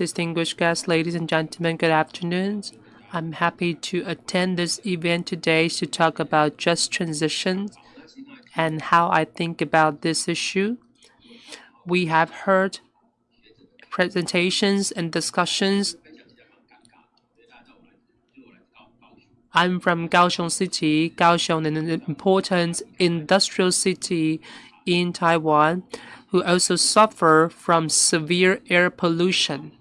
Distinguished guests, ladies and gentlemen, good afternoon. I'm happy to attend this event today to talk about just transition and how I think about this issue. We have heard presentations and discussions. I'm from Kaohsiung City. Kaohsiung is an important industrial city in Taiwan who also suffer from severe air pollution.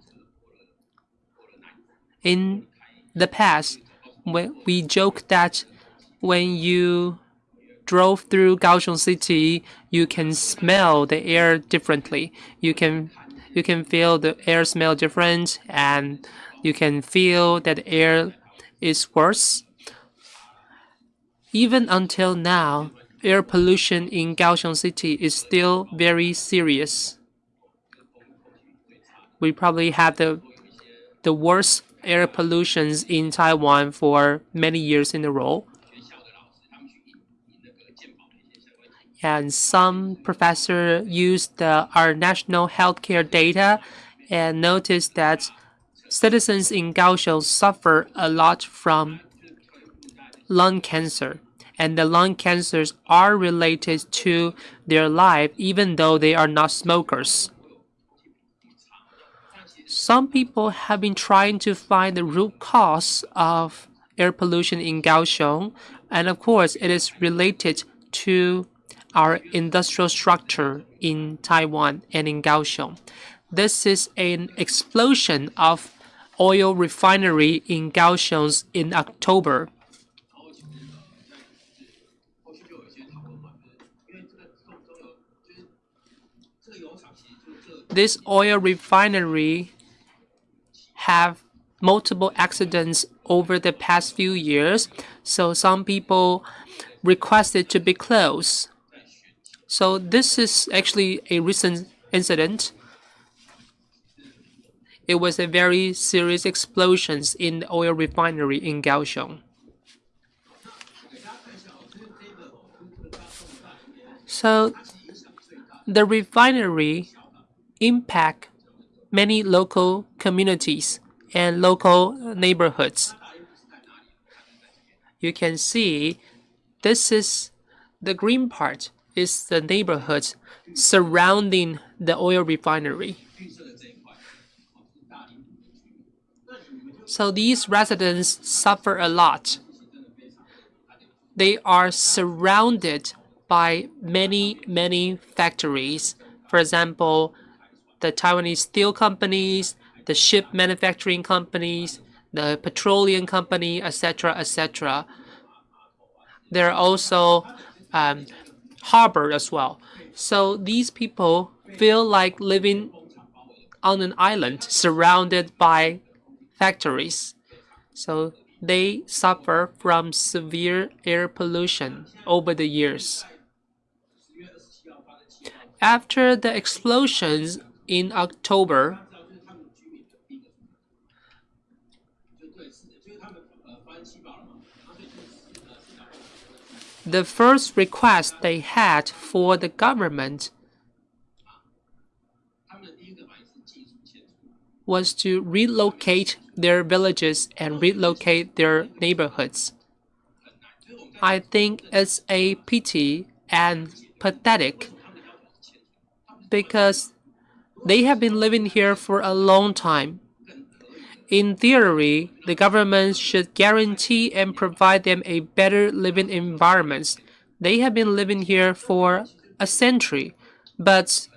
In the past, when we joke that when you drove through Kaohsiung City, you can smell the air differently. You can you can feel the air smell different, and you can feel that the air is worse. Even until now, air pollution in Kaohsiung City is still very serious. We probably have the the worst air pollutions in Taiwan for many years in a row. And some professor used our national healthcare data and noticed that citizens in Kaohsiung suffer a lot from lung cancer. And the lung cancers are related to their life even though they are not smokers. Some people have been trying to find the root cause of air pollution in Kaohsiung, and of course, it is related to our industrial structure in Taiwan and in Kaohsiung. This is an explosion of oil refinery in Kaohsiung in October. This oil refinery have multiple accidents over the past few years, so some people requested to be closed. So this is actually a recent incident. It was a very serious explosion in the oil refinery in Kaohsiung. So the refinery impact many local communities and local neighborhoods. You can see this is the green part is the neighborhood surrounding the oil refinery. So these residents suffer a lot. They are surrounded by many, many factories. For example, the Taiwanese steel companies, the ship manufacturing companies, the petroleum company, etc., etc. There are also um, harbor as well. So these people feel like living on an island surrounded by factories. So they suffer from severe air pollution over the years. After the explosions in October. The first request they had for the government was to relocate their villages and relocate their neighborhoods. I think it's a pity and pathetic because they have been living here for a long time. In theory, the government should guarantee and provide them a better living environment. They have been living here for a century, but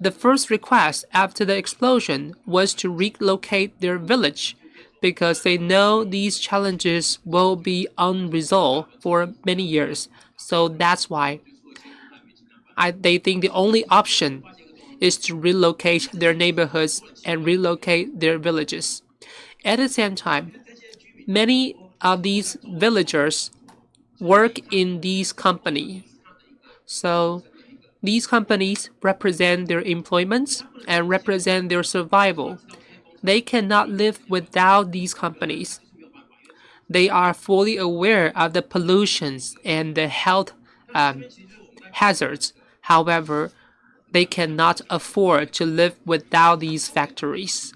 the first request after the explosion was to relocate their village because they know these challenges will be unresolved for many years. So that's why I, they think the only option is to relocate their neighborhoods and relocate their villages. At the same time, many of these villagers work in these companies. So these companies represent their employment and represent their survival. They cannot live without these companies. They are fully aware of the pollutions and the health um, hazards. However, they cannot afford to live without these factories.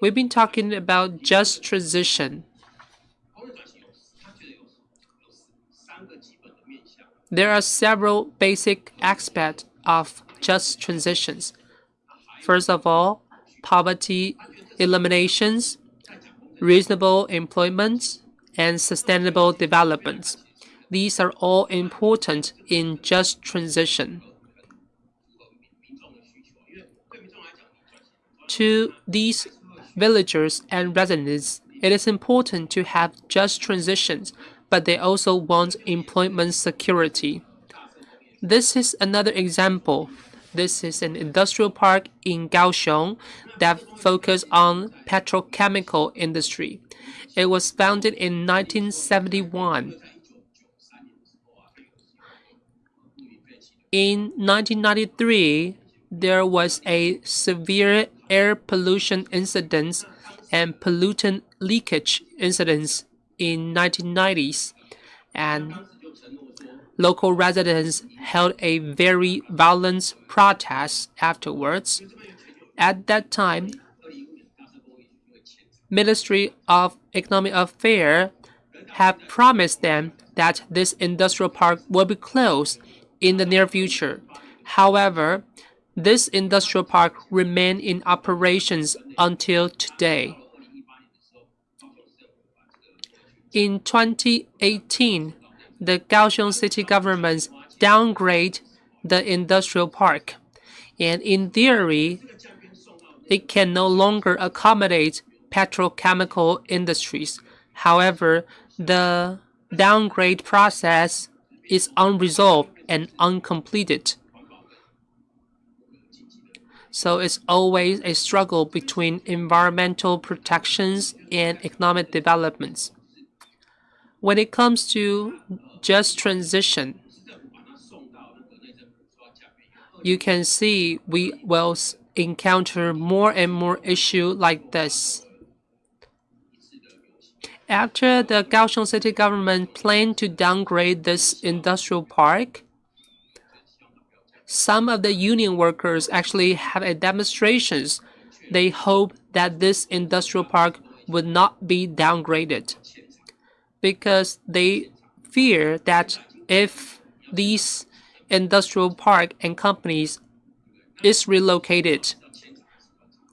We've been talking about just transition. There are several basic aspects of just transitions. First of all, poverty eliminations, reasonable employment, and sustainable development. These are all important in just transition. To these villagers and residents, it is important to have just transitions, but they also want employment security. This is another example. This is an industrial park in Kaohsiung that focuses on petrochemical industry. It was founded in 1971. In 1993, there was a severe air pollution incident and pollutant leakage incidents in 1990s and local residents held a very violent protest afterwards. At that time, Ministry of Economic Affairs have promised them that this industrial park will be closed in the near future. However, this industrial park remained in operations until today. In 2018, the Kaohsiung city government downgrade the industrial park, and in theory, it can no longer accommodate petrochemical industries. However, the downgrade process is unresolved and uncompleted. So it's always a struggle between environmental protections and economic developments. When it comes to just transition, you can see we will encounter more and more issues like this. After the Kaohsiung city government planned to downgrade this industrial park, some of the union workers actually have a demonstrations. They hope that this industrial park would not be downgraded because they fear that if these industrial park and companies is relocated,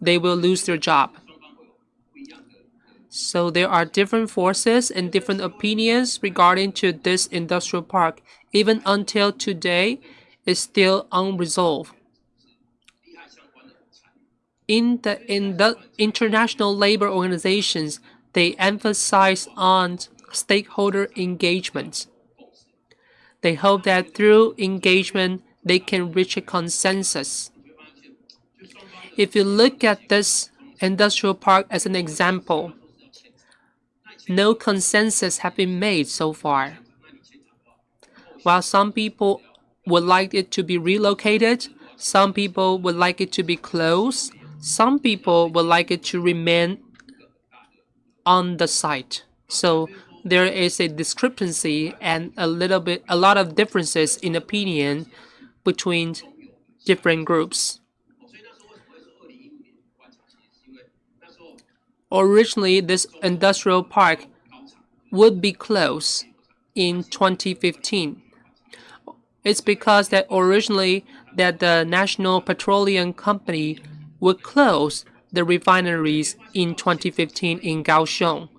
they will lose their job. So there are different forces and different opinions regarding to this industrial park. Even until today, is still unresolved. In the, in the international labor organizations, they emphasize on stakeholder engagement. They hope that through engagement, they can reach a consensus. If you look at this industrial park as an example, no consensus have been made so far. While some people would like it to be relocated. Some people would like it to be closed. Some people would like it to remain on the site. So there is a discrepancy and a little bit, a lot of differences in opinion between different groups. Originally, this industrial park would be closed in 2015. It's because that originally that the National Petroleum Company would close the refineries in 2015 in Kaohsiung.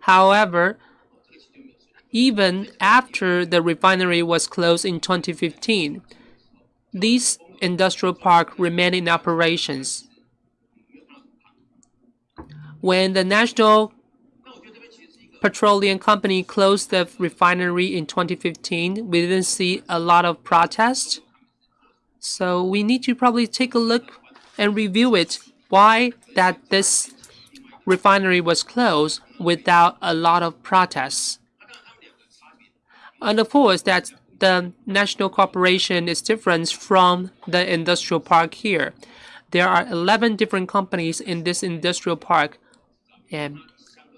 However, even after the refinery was closed in 2015, this industrial park remained in operations. When the National Petroleum Company closed the refinery in 2015, we didn't see a lot of protests. So we need to probably take a look and review it, why that this refinery was closed without a lot of protests. And of course, that the national corporation is different from the industrial park here. There are 11 different companies in this industrial park. And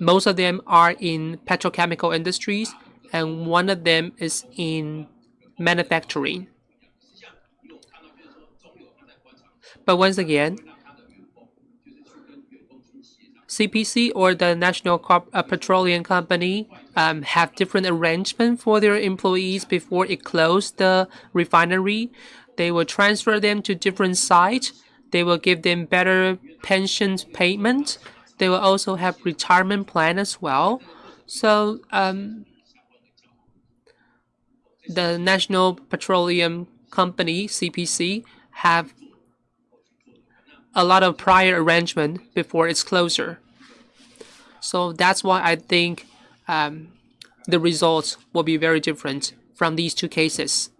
most of them are in petrochemical industries, and one of them is in manufacturing. But once again, CPC or the National Corp uh, Petroleum Company um, have different arrangement for their employees before it closed the refinery. They will transfer them to different sites. They will give them better pension payment. They will also have retirement plan as well. So um, the National Petroleum Company, CPC, have a lot of prior arrangement before its closure. So that's why I think um, the results will be very different from these two cases.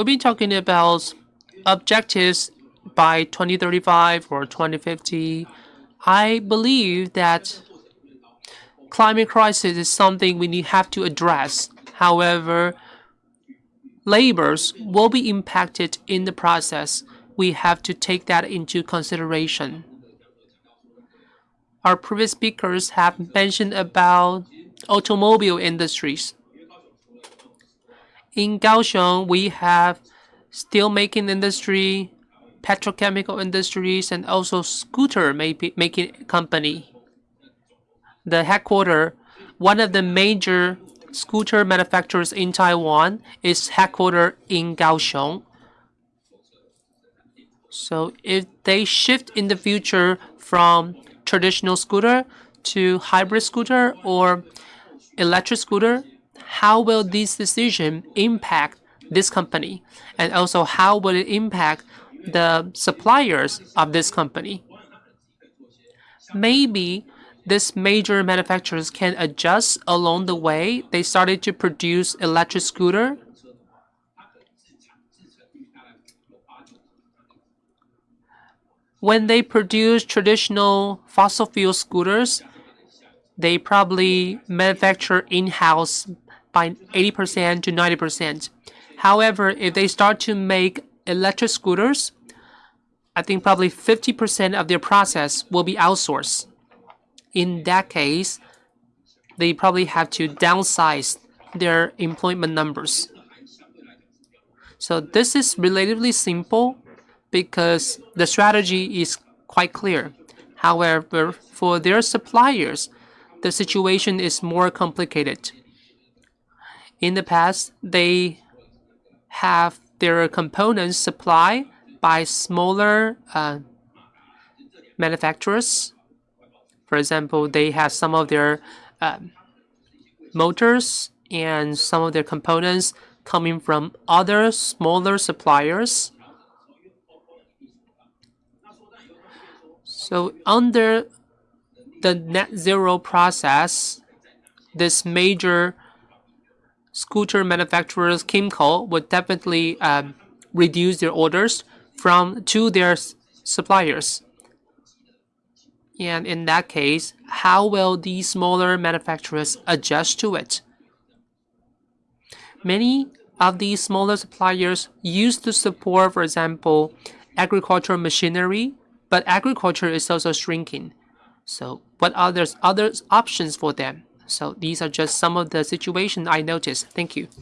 We'll be talking about objectives by 2035 or 2050. I believe that climate crisis is something we need, have to address However, labors will be impacted in the process. We have to take that into consideration. Our previous speakers have mentioned about automobile industries. In Kaohsiung, we have steel making industry, petrochemical industries, and also scooter making company. The headquarters, one of the major scooter manufacturers in Taiwan is headquartered in Kaohsiung. So if they shift in the future from traditional scooter to hybrid scooter or electric scooter, how will this decision impact this company? And also how will it impact the suppliers of this company? Maybe these major manufacturers can adjust along the way. They started to produce electric scooter. When they produce traditional fossil fuel scooters, they probably manufacture in-house by 80% to 90%. However, if they start to make electric scooters, I think probably 50% of their process will be outsourced in that case, they probably have to downsize their employment numbers. So this is relatively simple because the strategy is quite clear. However, for their suppliers, the situation is more complicated. In the past, they have their components supplied by smaller uh, manufacturers for example, they have some of their um, motors and some of their components coming from other smaller suppliers. So under the net zero process, this major scooter manufacturers, KYMCO, would definitely um, reduce their orders from to their suppliers. And in that case, how will these smaller manufacturers adjust to it? Many of these smaller suppliers used to support, for example, agricultural machinery, but agriculture is also shrinking. So what are there other options for them? So these are just some of the situations I noticed. Thank you.